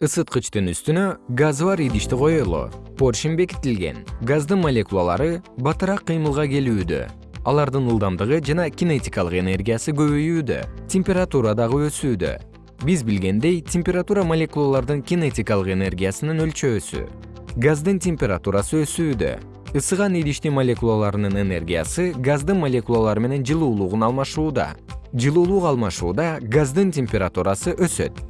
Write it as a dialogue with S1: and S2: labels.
S1: ысыткычтын үстүнө газы бар идишти коелу. Поршень бекитилген. Газдын молекулалары батыраак кыймылга келүүдө алардын ылдамдыгы жана кинетикалык энергиясы көбөйүүдө температура дагы өсүүдө. Биз билгендей температура молекулалардын кинетикалык энергиясынын өлчөөсү. Газдын температурасы өсүүдө. Ысыган идиштин молекулаларынын энергиясы газдын молекулалары менен жылуулугун алмашууда. Жылуулук алмашууда газдын температурасы өсөт.